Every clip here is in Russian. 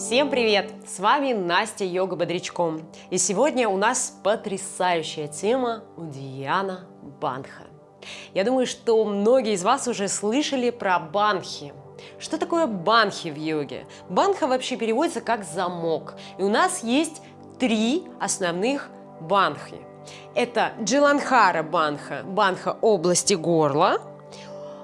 Всем привет! С вами Настя Йога Бодрячком. И сегодня у нас потрясающая тема Удияна Банха. Я думаю, что многие из вас уже слышали про банхи. Что такое банхи в йоге? Банха вообще переводится как замок. И у нас есть три основных банхи. Это Джиланхара банха, банха области горла –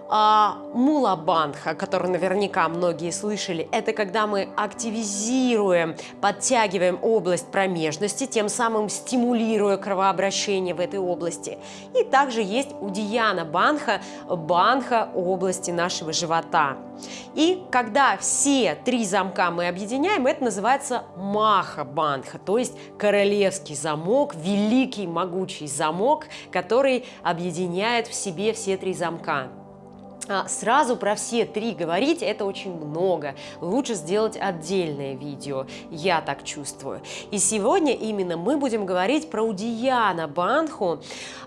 а, мулабанха, который наверняка многие слышали, это когда мы активизируем, подтягиваем область промежности, тем самым стимулируя кровообращение в этой области. И также есть удияна банха, банха области нашего живота. И когда все три замка мы объединяем, это называется маха банха, то есть королевский замок, великий могучий замок, который объединяет в себе все три замка. А, сразу про все три говорить это очень много. Лучше сделать отдельное видео, я так чувствую. И сегодня именно мы будем говорить про Удияна Банху.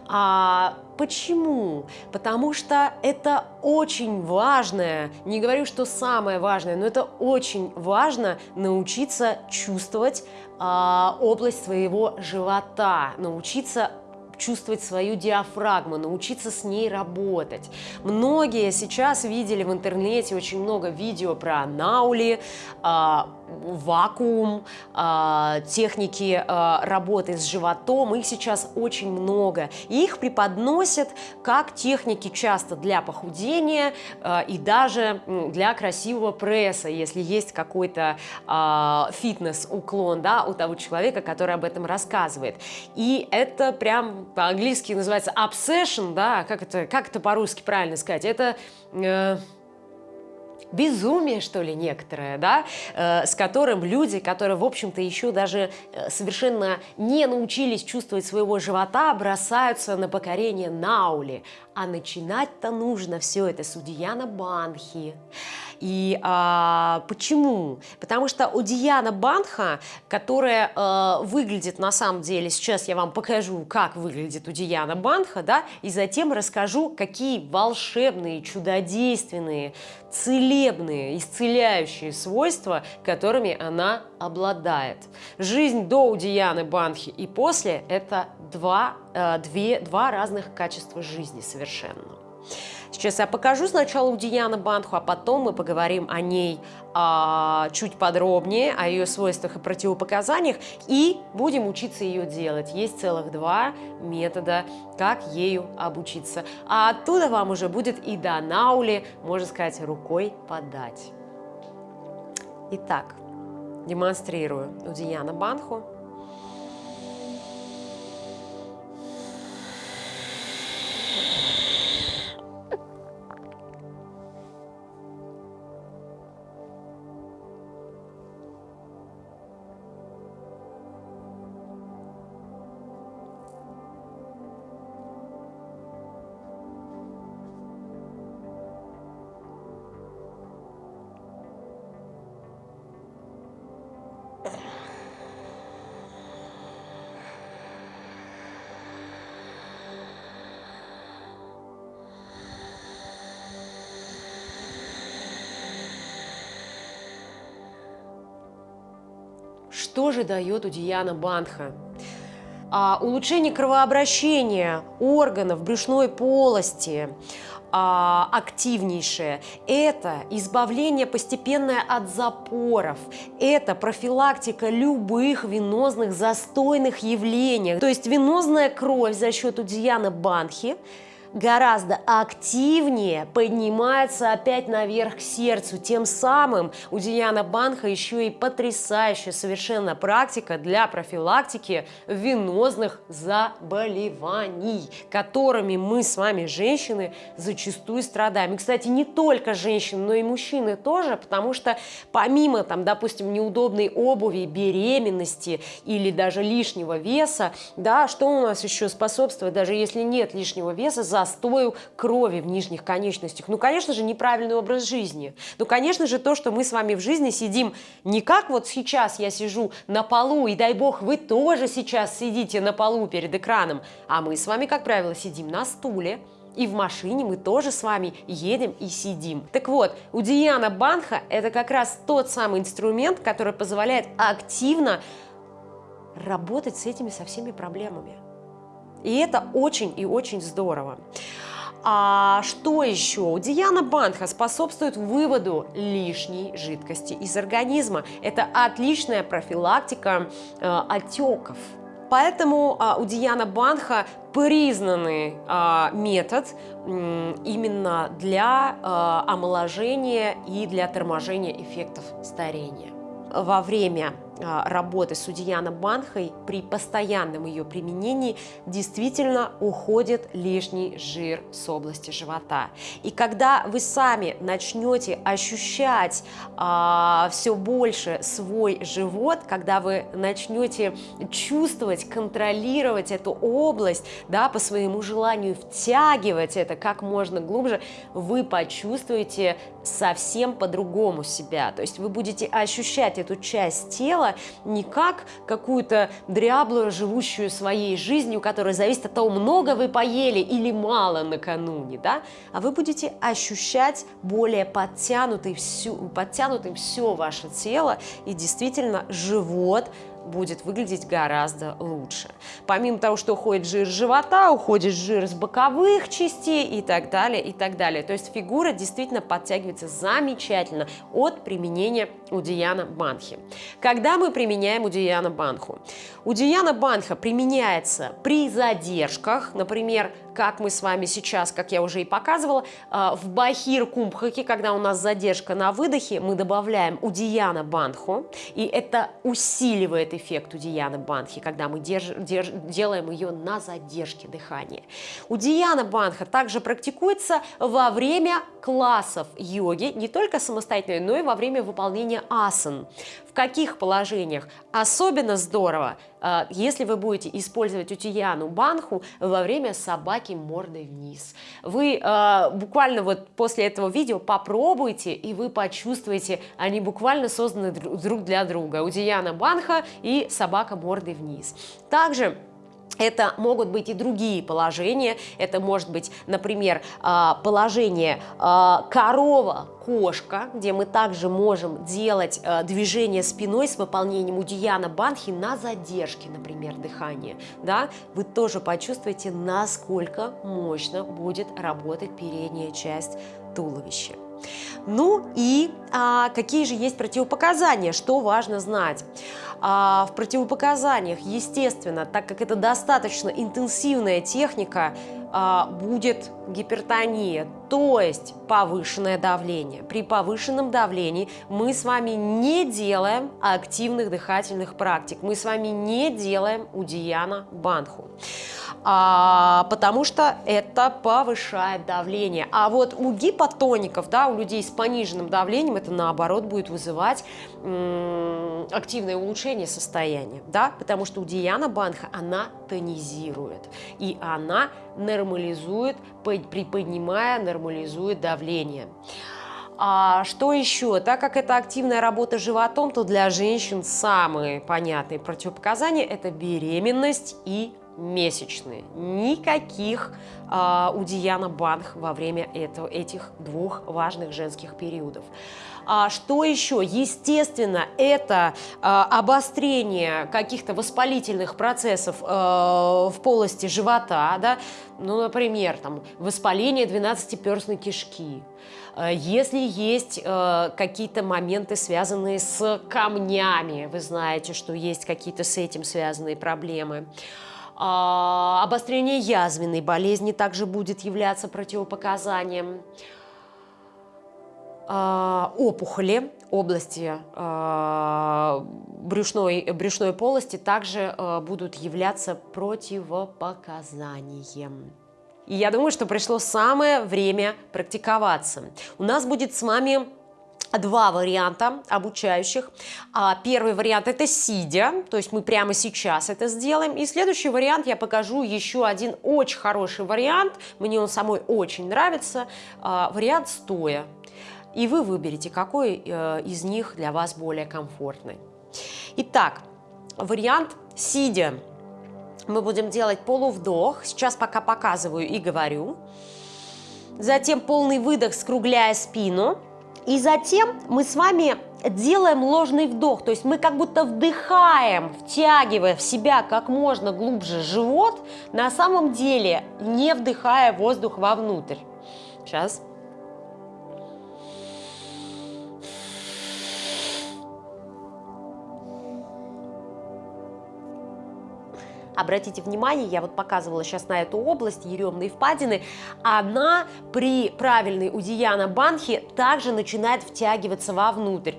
А почему? Потому что это очень важное, не говорю, что самое важное, но это очень важно научиться чувствовать а, область своего живота, научиться чувствовать свою диафрагму, научиться с ней работать. Многие сейчас видели в интернете очень много видео про наули, а, вакуум, а, техники а, работы с животом, их сейчас очень много. И их преподносят как техники часто для похудения и даже для красивого пресса, если есть какой-то фитнес-уклон да, у того человека, который об этом рассказывает. И это прям по-английски называется obsession, да, как это, как это по-русски правильно сказать? Это... Э, безумие, что ли, некоторое, да, э, с которым люди, которые, в общем-то, еще даже э, совершенно не научились чувствовать своего живота, бросаются на покорение наули. А начинать-то нужно все это с Удияна Банхи. И а, почему? Потому что у Диана Банха, которая а, выглядит на самом деле, сейчас я вам покажу, как выглядит у Диана Банха, да, и затем расскажу, какие волшебные, чудодейственные, целебные, исцеляющие свойства, которыми она обладает. Жизнь до Удияны Банхи и после – это два, э, две, два разных качества жизни совершенно. Сейчас я покажу сначала Удияна Банху, а потом мы поговорим о ней а, чуть подробнее, о ее свойствах и противопоказаниях, и будем учиться ее делать. Есть целых два метода, как ею обучиться. А оттуда вам уже будет и до наули, можно сказать, рукой подать. Итак, демонстрирую Удияна Банху. Что же дает Удияна Банха? А, улучшение кровообращения органов брюшной полости, а, активнейшее. Это избавление постепенное от запоров. Это профилактика любых венозных застойных явлений. То есть венозная кровь за счет Удияна Банхи гораздо активнее поднимается опять наверх к сердцу. Тем самым у Диана Банха еще и потрясающая совершенно практика для профилактики венозных заболеваний, которыми мы с вами, женщины, зачастую страдаем. И, кстати, не только женщины, но и мужчины тоже, потому что помимо, там, допустим, неудобной обуви, беременности или даже лишнего веса, да, что у нас еще способствует, даже если нет лишнего веса, застою крови в нижних конечностях. Ну, конечно же, неправильный образ жизни. Ну, конечно же, то, что мы с вами в жизни сидим не как вот сейчас я сижу на полу, и дай бог, вы тоже сейчас сидите на полу перед экраном, а мы с вами, как правило, сидим на стуле, И в машине мы тоже с вами едем и сидим. Так вот, у Диана Банха это как раз тот самый инструмент, который позволяет активно работать с этими со всеми проблемами. И это очень и очень здорово. А что еще? Диана Банха способствует выводу лишней жидкости из организма. Это отличная профилактика э, отеков. Поэтому а, у Диана Банха признанный а, метод именно для а, омоложения и для торможения эффектов старения. Во время работы с Удияна Банхой при постоянном ее применении действительно уходит лишний жир с области живота. И когда вы сами начнете ощущать а, все больше свой живот, когда вы начнете чувствовать, контролировать эту область, да, по своему желанию втягивать это как можно глубже, вы почувствуете совсем по-другому себя. То есть вы будете ощущать эту часть тела, не как какую-то дряблую, живущую своей жизнью, которая зависит от того, много вы поели или мало накануне, да? а вы будете ощущать более подтянутый всю, подтянутым все ваше тело и действительно живот будет выглядеть гораздо лучше. Помимо того, что уходит жир с живота, уходит жир с боковых частей и так далее, и так далее. То есть фигура действительно подтягивается замечательно от применения Удияна Банхи. Когда мы применяем Удияна Банху? Удияна Банха применяется при задержках, например, как мы с вами сейчас, как я уже и показывала, а, в Бахир Кумбхаке, когда у нас задержка на выдохе, мы добавляем Удияна Банху, и это усиливает эффект Удияна Банхи, когда мы держ, держ, делаем ее на задержке дыхания. Удияна Банха также практикуется во время классов йоги, не только самостоятельно, но и во время выполнения асан. В каких положениях? Особенно здорово, если вы будете использовать утияну банху во время собаки мордой вниз. Вы э, буквально вот после этого видео попробуйте, и вы почувствуете, они буквально созданы друг для друга. Утияна банха и собака мордой вниз. Также это могут быть и другие положения. Это может быть, например, а, положение а, корова-кошка, где мы также можем делать а, движение спиной с выполнением удияна банхи на задержке, например, дыхания. Да? Вы тоже почувствуете, насколько мощно будет работать передняя часть туловища. Ну и а, какие же есть противопоказания, что важно знать. А, в противопоказаниях, естественно, так как это достаточно интенсивная техника, а, будет гипертония, то есть повышенное давление. При повышенном давлении мы с вами не делаем активных дыхательных практик, мы с вами не делаем удияна банху а, потому что это повышает давление. А вот у гипотоников, да, у людей с пониженным давлением, это наоборот будет вызывать активное улучшение состояния, да, потому что у Диана Банха она тонизирует, и она нормализует, приподнимая, нормализует давление. А что еще? Так как это активная работа животом, то для женщин самые понятные противопоказания – это беременность и месячные. Никаких э, у Диана Банх во время этого, этих двух важных женских периодов. А что еще? Естественно, это э, обострение каких-то воспалительных процессов э, в полости живота, да? ну, например, там, воспаление 12-перстной кишки, если есть э, какие-то моменты, связанные с камнями, вы знаете, что есть какие-то с этим связанные проблемы. А, обострение язвенной болезни также будет являться противопоказанием. А, опухоли области а, брюшной, брюшной полости также будут являться противопоказанием. И я думаю, что пришло самое время практиковаться. У нас будет с вами два варианта обучающих. А, первый вариант это сидя, то есть мы прямо сейчас это сделаем. И следующий вариант я покажу еще один очень хороший вариант, мне он самой очень нравится, а, вариант стоя. И вы выберете, какой э, из них для вас более комфортный. Итак, вариант сидя. Мы будем делать полувдох. Сейчас пока показываю и говорю. затем полный выдох, скругляя спину. И затем мы с вами делаем ложный вдох, то есть мы как будто вдыхаем, втягивая в себя как можно глубже живот, на самом деле не вдыхая воздух вовнутрь. Сейчас. Обратите внимание, я вот показывала сейчас на эту область, еремные впадины, она при правильной удияна банхи также начинает втягиваться вовнутрь.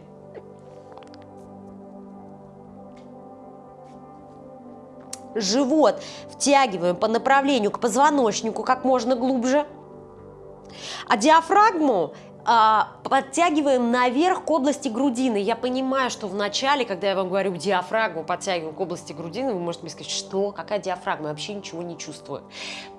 Живот втягиваем по направлению к позвоночнику как можно глубже. А диафрагму подтягиваем наверх к области грудины. Я понимаю, что в начале, когда я вам говорю диафрагму, подтягиваем к области грудины, вы можете мне сказать, что, какая диафрагма, я вообще ничего не чувствую.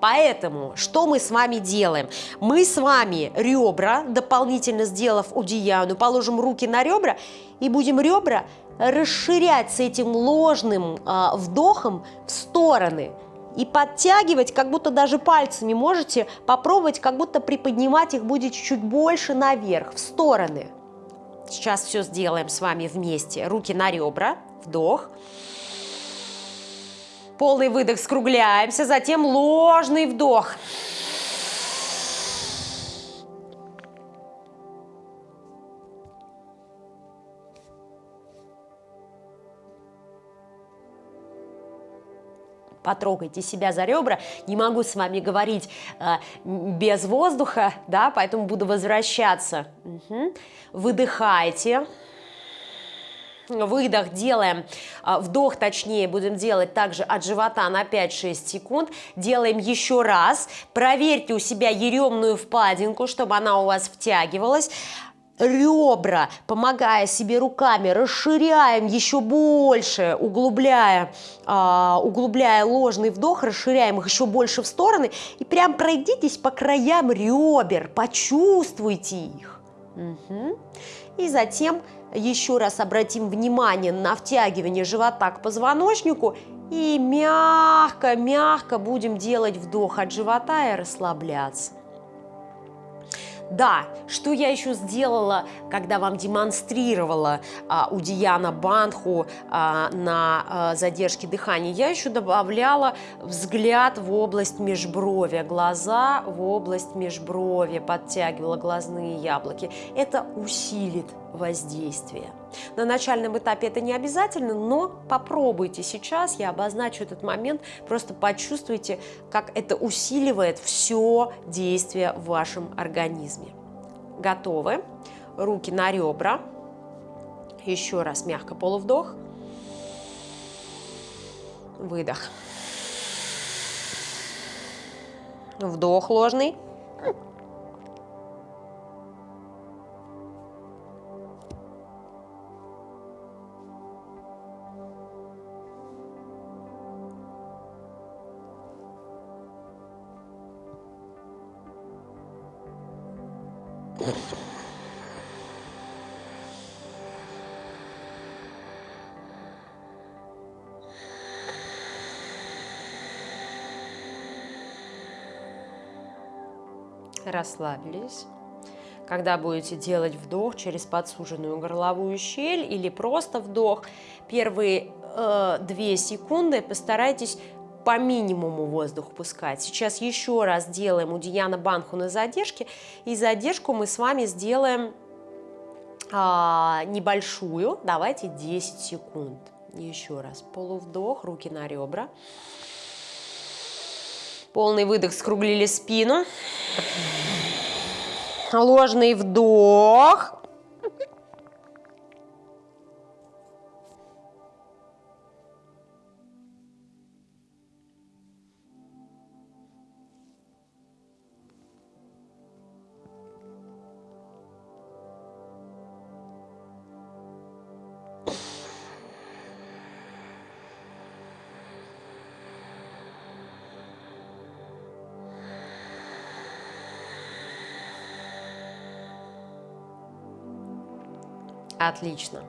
Поэтому, что мы с вами делаем? Мы с вами ребра, дополнительно сделав удияну, положим руки на ребра и будем ребра расширять с этим ложным а, вдохом в стороны и подтягивать, как будто даже пальцами можете попробовать, как будто приподнимать их будет чуть больше наверх, в стороны. Сейчас все сделаем с вами вместе. Руки на ребра, вдох. Полный выдох, скругляемся, затем ложный вдох. Вдох. Потрогайте себя за ребра. Не могу с вами говорить э, без воздуха, да, поэтому буду возвращаться. Угу. Выдыхайте. Выдох делаем, э, вдох точнее будем делать также от живота на 5-6 секунд. Делаем еще раз. Проверьте у себя еремную впадинку, чтобы она у вас втягивалась ребра, помогая себе руками, расширяем еще больше, углубляя, а, углубляя ложный вдох, расширяем их еще больше в стороны и прям пройдитесь по краям ребер, почувствуйте их. Угу. И затем еще раз обратим внимание на втягивание живота к позвоночнику и мягко-мягко будем делать вдох от живота и расслабляться. Да, что я еще сделала, когда вам демонстрировала а, у Диана Банху а, на а, задержке дыхания? Я еще добавляла взгляд в область межбровья, глаза в область межбровья, подтягивала глазные яблоки. Это усилит воздействие. На начальном этапе это не обязательно, но попробуйте сейчас, я обозначу этот момент, просто почувствуйте, как это усиливает все действие в вашем организме. Готовы? Руки на ребра. Еще раз мягко полувдох. Выдох. Вдох ложный. Расслабились. Когда будете делать вдох через подсуженную горловую щель или просто вдох, первые э, 2 секунды постарайтесь по минимуму воздух пускать. Сейчас еще раз делаем у Диана Банху на задержке. И задержку мы с вами сделаем а, небольшую. Давайте 10 секунд. Еще раз. Полувдох, руки на ребра. Полный выдох, скруглили спину. Ложный вдох. Отлично.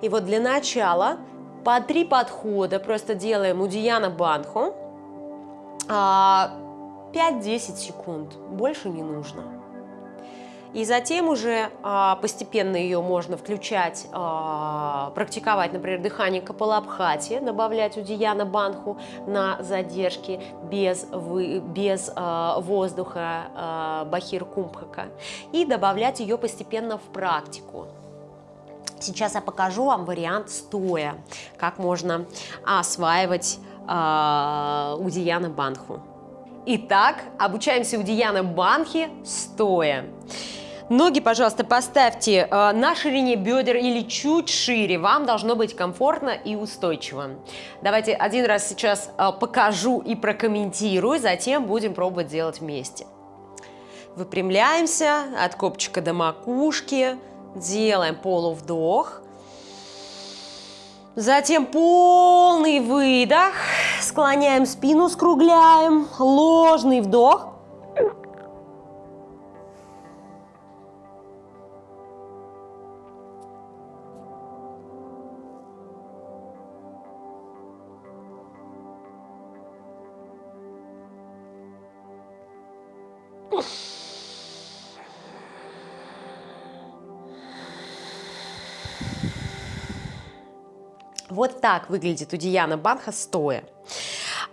И вот для начала по три подхода просто делаем у Банху. А, 5-10 секунд, больше не нужно. И затем уже а, постепенно ее можно включать, а, практиковать, например, дыхание Капалабхати, добавлять удияна банху на задержки без, без а, воздуха бахир кумбхака и добавлять ее постепенно в практику. Сейчас я покажу вам вариант стоя, как можно осваивать э, удияна банху. Итак, обучаемся удияна банхи стоя. Ноги, пожалуйста, поставьте э, на ширине бедер или чуть шире. Вам должно быть комфортно и устойчиво. Давайте один раз сейчас э, покажу и прокомментирую, затем будем пробовать делать вместе. Выпрямляемся от копчика до макушки. Делаем полувдох. Затем полный выдох. Склоняем спину, скругляем. Ложный вдох. Так выглядит у Диана Банха стоя.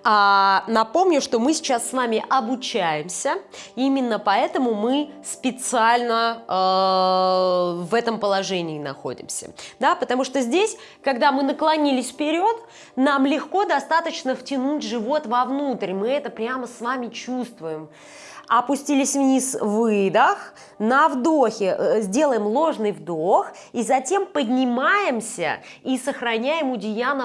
А, напомню, что мы сейчас с вами обучаемся, именно поэтому мы специально э, в этом положении находимся. Да, потому что здесь, когда мы наклонились вперед, нам легко достаточно втянуть живот вовнутрь, мы это прямо с вами чувствуем опустились вниз, выдох, на вдохе э, сделаем ложный вдох, и затем поднимаемся и сохраняем у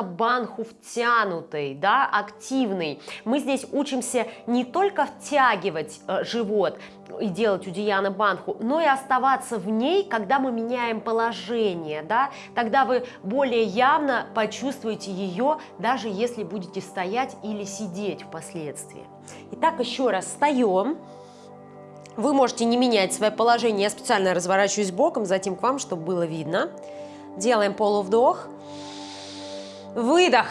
банху втянутой, да, активной. Мы здесь учимся не только втягивать э, живот, и делать у Банху, но и оставаться в ней, когда мы меняем положение, да, тогда вы более явно почувствуете ее, даже если будете стоять или сидеть впоследствии. Итак, еще раз встаем. Вы можете не менять свое положение, я специально разворачиваюсь боком, затем к вам, чтобы было видно. Делаем полувдох. Выдох.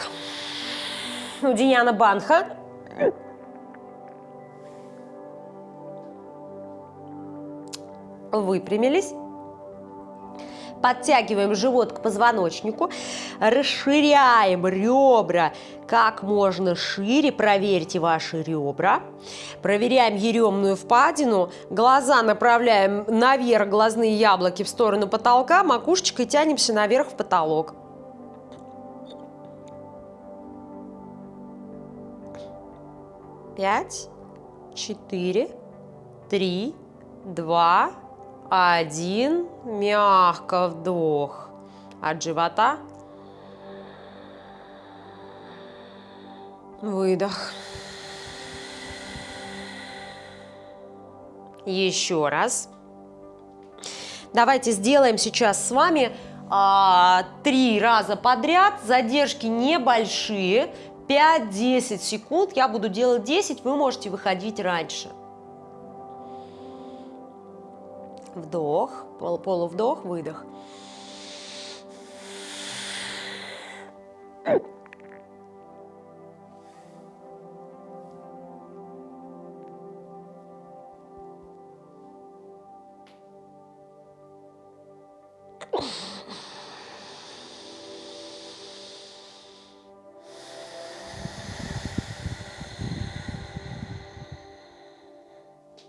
У Банха. Выпрямились. Подтягиваем живот к позвоночнику, расширяем ребра как можно шире, проверьте ваши ребра. Проверяем еремную впадину, глаза направляем наверх, глазные яблоки в сторону потолка, макушечкой тянемся наверх в потолок. Пять, четыре, три, два, один, мягко вдох от живота. Выдох. Еще раз. Давайте сделаем сейчас с вами а, три раза подряд. Задержки небольшие. 5-10 секунд. Я буду делать 10, вы можете выходить раньше. Вдох, пол, полувдох, выдох.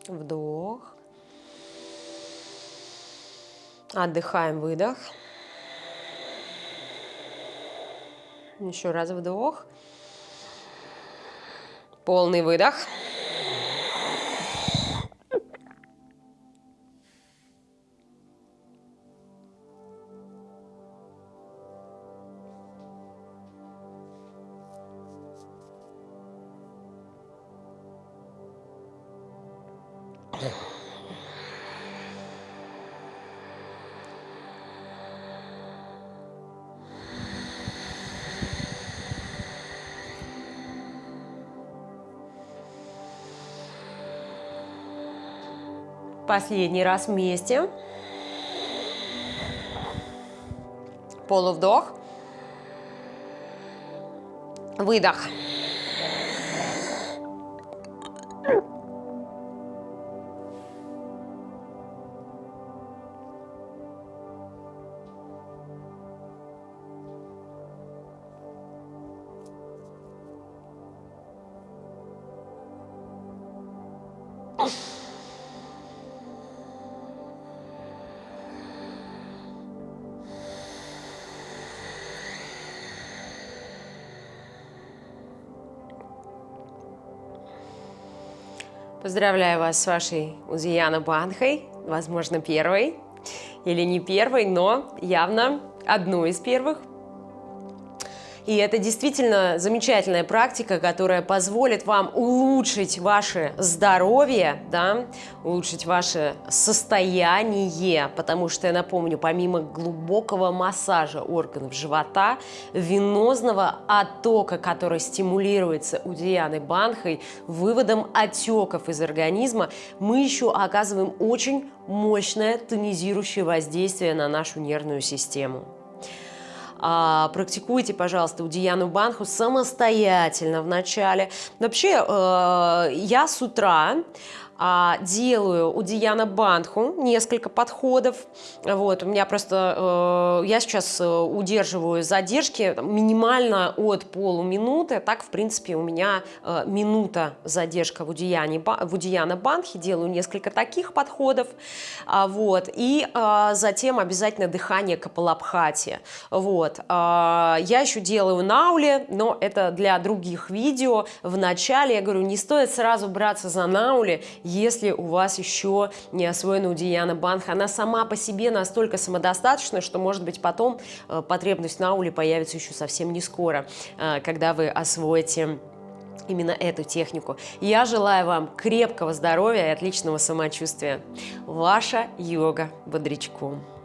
Вдох. Отдыхаем, выдох. Еще раз вдох. Полный выдох. Последний раз вместе. Полувдох. Выдох. Oh. Поздравляю вас с вашей Узияна Банхой, возможно, первой или не первой, но явно одной из первых. И это действительно замечательная практика, которая позволит вам улучшить ваше здоровье, да, улучшить ваше состояние, потому что, я напомню, помимо глубокого массажа органов живота, венозного оттока, который стимулируется у Дианы Банхой, выводом отеков из организма, мы еще оказываем очень мощное тонизирующее воздействие на нашу нервную систему а, практикуйте, пожалуйста, у Диану Банху самостоятельно вначале. Вообще, э, я с утра делаю у Диана Бандху несколько подходов. Вот, у меня просто, э, я сейчас э, удерживаю задержки минимально от полуминуты. Так, в принципе, у меня э, минута задержка в, Удияне, в Удияна Бандхе. Делаю несколько таких подходов. А, вот, и а, затем обязательно дыхание Капалабхати. Вот. А, я еще делаю науле, но это для других видео. В начале я говорю, не стоит сразу браться за науле, если у вас еще не освоена Удияна Банха. Она сама по себе настолько самодостаточна, что, может быть, потом э, потребность на уле появится еще совсем не скоро, э, когда вы освоите именно эту технику. Я желаю вам крепкого здоровья и отличного самочувствия. Ваша йога Бодрячком.